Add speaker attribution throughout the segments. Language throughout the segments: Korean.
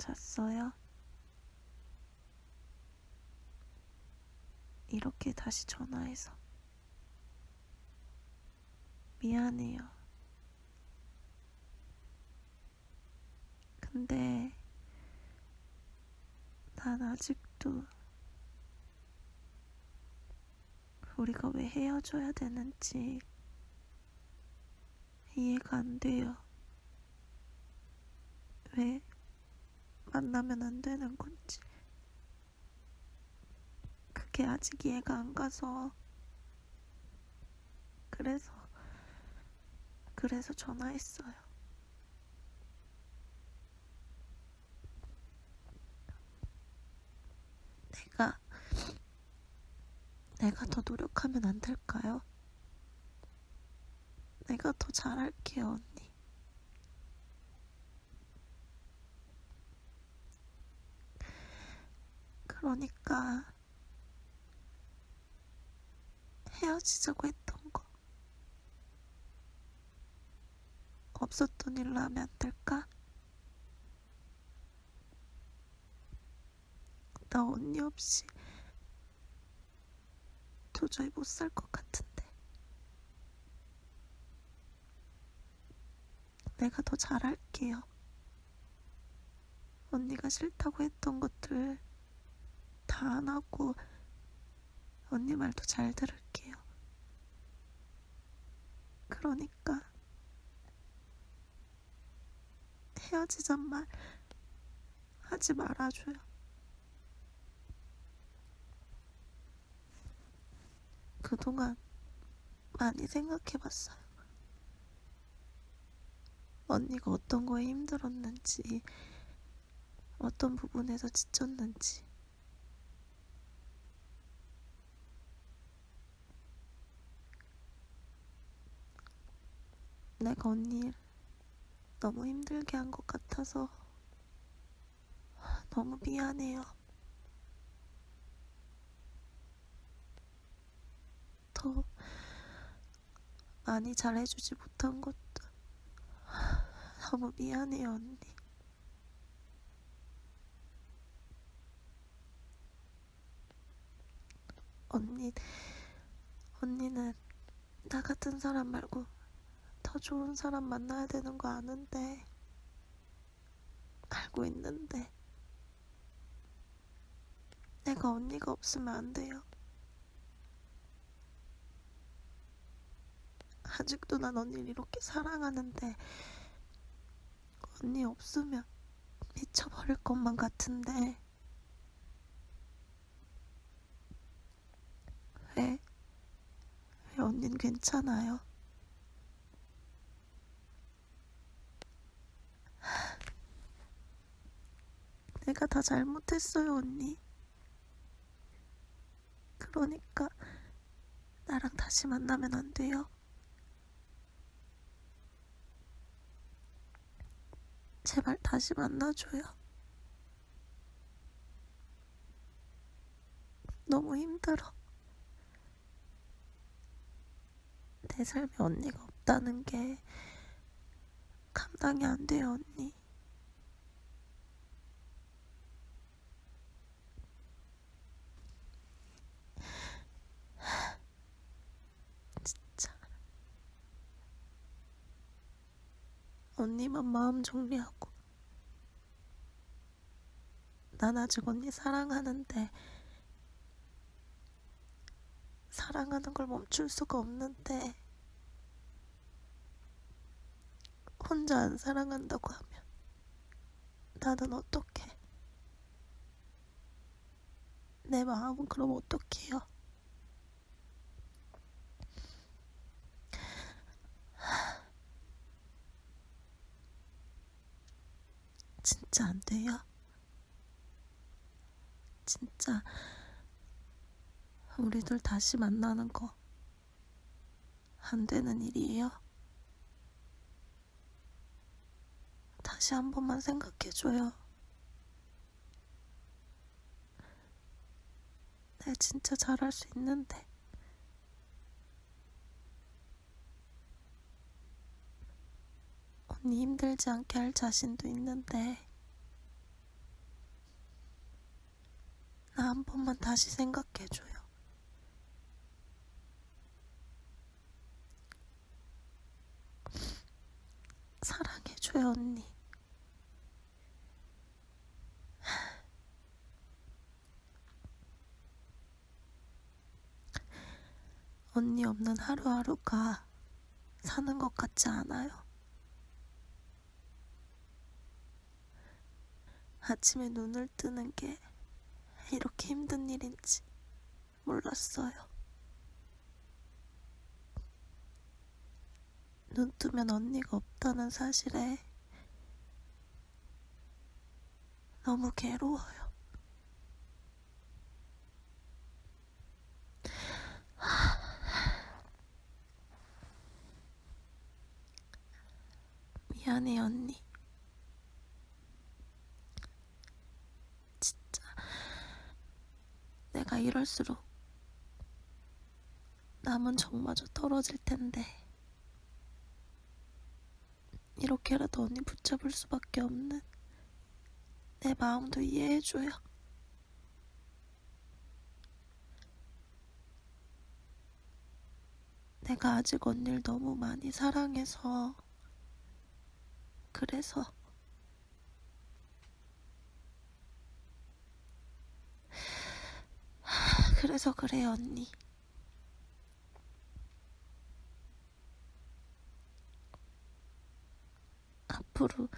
Speaker 1: 잤어요? 이렇게 다시 전화해서 미안해요. 근데 난 아직도 우리가 왜 헤어져야 되는지 이해가 안 돼요. 왜 만나면 안 되는 건지. 그게 아직 이해가 안 가서. 그래서, 그래서 전화했어요. 내가, 내가 더 노력하면 안 될까요? 내가 더 잘할게요, 언니. 그러니까 헤어지자고 했던 거 없었던 일로 하면 안 될까? 나 언니 없이 도저히 못 살 것 같은데 내가 더 잘할게요. 언니가 싫다고 했던 것들 다 안 하고 언니 말도 잘 들을게요. 그러니까 헤어지잔 말 하지 말아줘요. 그동안 많이 생각해봤어요. 언니가 어떤 거에 힘들었는지, 어떤 부분에서 지쳤는지. 내가 언니를 너무 힘들게 한 것 같아서 너무 미안해요. 더 많이 잘해주지 못한 것도 너무 미안해요, 언니. 언니, 언니는 나 같은 사람 말고 더 좋은 사람 만나야 되는 거 아는데, 알고 있는데, 내가 언니가 없으면 안 돼요. 아직도 난 언니를 이렇게 사랑하는데, 언니 없으면 미쳐버릴 것만 같은데, 왜? 왜 언닌 괜찮아요? 내가 다 잘못했어요, 언니. 그러니까 나랑 다시 만나면 안 돼요? 제발 다시 만나줘요. 너무 힘들어. 내 삶에 언니가 없다는 게 감당이 안 돼요, 언니. 언니만 마음 정리하고. 난 아직 언니 사랑하는데, 사랑하는 걸 멈출 수가 없는데, 혼자 안 사랑한다고 하면, 나는 어떡해? 내 마음은 그럼 어떡해요? 진짜 안 돼요? 진짜 우리 둘 다시 만나는 거 안 되는 일이에요? 다시 한 번만 생각해줘요. 내 진짜 잘할 수 있는데. 언니 힘들지 않게 할 자신도 있는데. 나 한 번만 다시 생각해줘요. 사랑해줘요, 언니. 언니 없는 하루하루가 사는 것 같지 않아요. 아침에 눈을 뜨는 게 이렇게 힘든 일인지 몰랐어요. 눈 뜨면 언니가 없다는 사실에 너무 괴로워요. 미안해, 언니. 진짜. 내가 이럴수록 남은 정마저 떨어질 텐데. 이렇게라도 언니 붙잡을 수밖에 없는 내 마음도 이해해줘요. 내가 아직 언니를 너무 많이 사랑해서 그래서 그래서 그래요 언니. 앞으로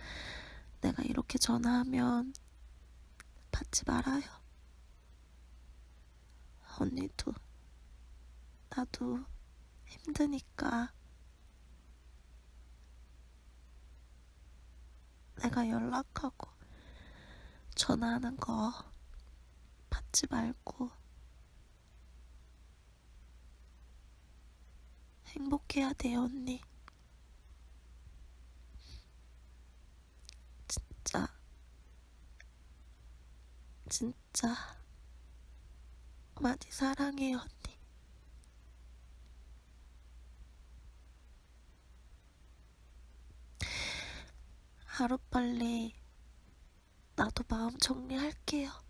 Speaker 1: 내가 이렇게 전화하면 받지 말아요. 언니도 나도 힘드니까 내가 연락하고 전화하는 거 받지 말고 행복해야 돼요, 언니. 진짜, 진짜 많이 사랑해요, 언니. 하루빨리 나도 마음 정리할게요.